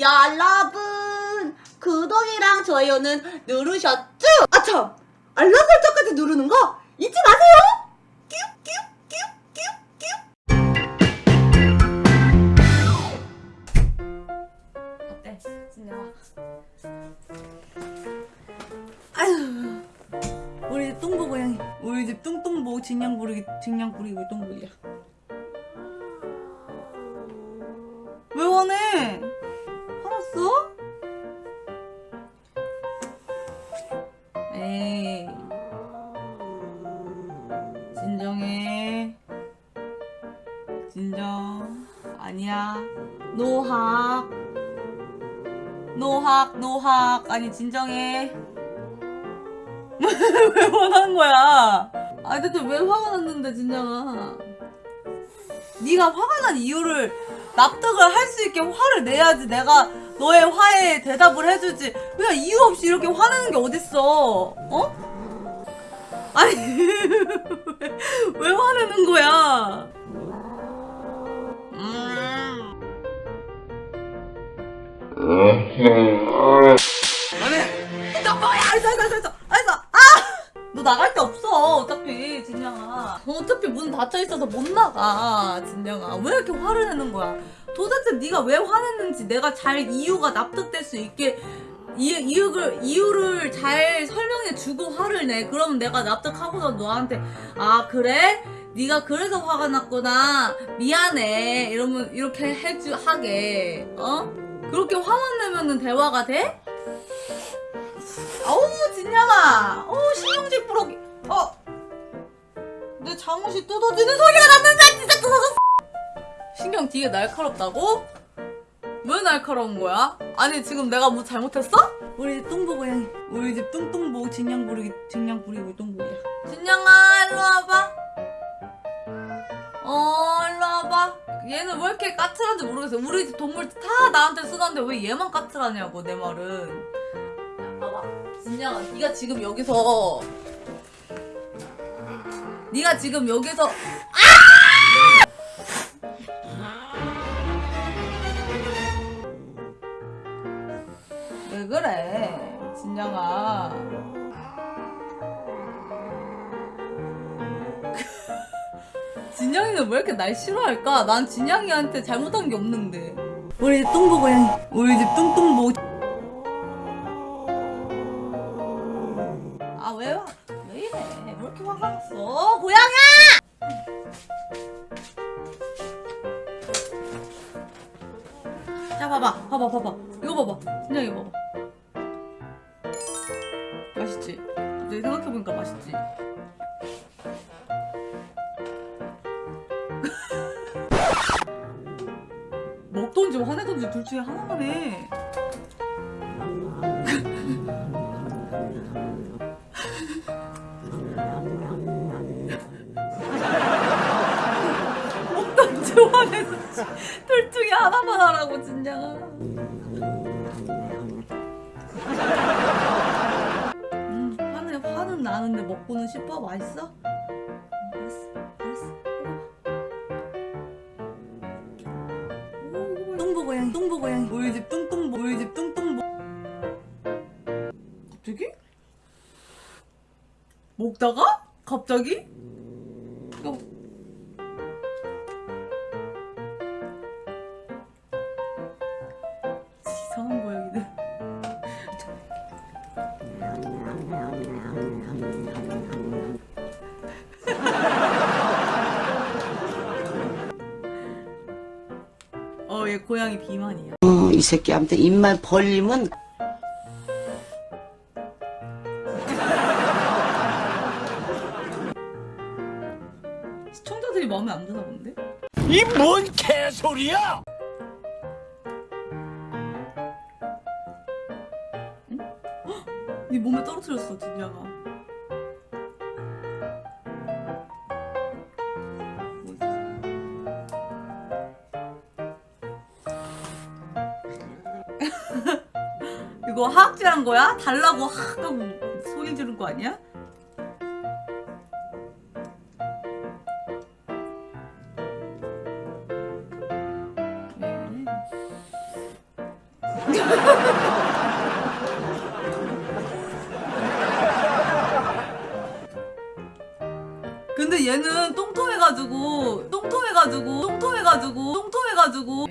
여러분 구독이랑 좋아요는 누르셨죠? 아참 알람 설정까지 누르는 거 잊지 마세요. 어때? 진영아. 아유, 우리 집 똥보 고양이. 우리 집 뚱뚱보 진양 부리기 진양 부리고 똥보이야. 진정. 아니야. 노학. 노학, 노학. 아니, 진정해. 왜 화난 거야? 아, 대체 왜 화가 났는데, 진정아. 네가 화가 난 이유를 납득을 할 수 있게 화를 내야지 내가 너의 화에 대답을 해주지. 그냥 이유 없이 이렇게 화내는 게 어딨어. 어? 아니, 왜, 왜 화내는 거야? 너 뭐야? 알았어, 알았어, 알았어, 알았어. 아! 너 나갈 데 없어, 어차피, 진영아. 어차피 문 닫혀 있어서 못 나가, 진영아. 왜 이렇게 화를 내는 거야? 도대체 네가 왜 화냈는지 내가 잘 이유가 납득될 수 있게 이, 이유를, 이유를 잘 설명해 주고 화를 내. 그러면 내가 납득하고서 너한테, 아, 그래? 네가 그래서 화가 났구나. 미안해. 이러면, 이렇게 해주, 하게. 어? 그렇게 화만 내면은 대화가 돼? 어우 진양아 어우 신경질 부러기 어? 내 잠옷이 뜯어지는 소리가 났는데 진짜 뜯어졌어 신경 되게 날카롭다고? 왜 날카로운 거야? 아니 지금 내가 뭐 잘못했어? 우리 집 똥보 고 양이 우리 집 뚱뚱보 진양 부리기 진양 부리고 똥보야 진양아 일로 와봐 어 얘는 왜 이렇게 까칠한지 모르겠어 우리 집 동물 다 나한테 쓰던데 왜 얘만 까칠하냐고 내 말은 야, 봐봐 진양아 네가 지금 여기서 네가 지금 여기서 아! 진양이는 왜 이렇게 날 싫어할까? 난 진양이한테 잘못한 게 없는데 우리 집 뚱보 고양이 우리 집 뚱뚱보 아왜 이래? 왜 이렇게 화가 났어? 고양아! 자 봐봐 봐봐 봐봐 이거 봐봐 진짜 이거 봐봐 맛있지? 갑자기 생각해보니까 맛있지? 먹던지 화내던지 둘 중에 하나만 해. 먹던지 화내던지 둘 중에 하나만 하라고 진짜가 음 화는 화는 나는데 먹고는 싶어? 맛있어? 고양이 뚱보 고양이 우리 집 뚱뚱보 우리 집 뚱뚱보 갑자기? 먹다가? 갑자기? 어얘 고양이 비만이야 어, 이 새끼한테 입만 벌리면 시청자들이 마음에 안 드나 본데? 이 뭔 개소리야! 네 몸에 떨어뜨렸어 진짜가 이거 하악질한 거야? 달라고 하고 소리 지른 거 아니야? 네. 근데 얘는 똥통해가지고 똥통해가지고 똥통해가지고 똥통해가지고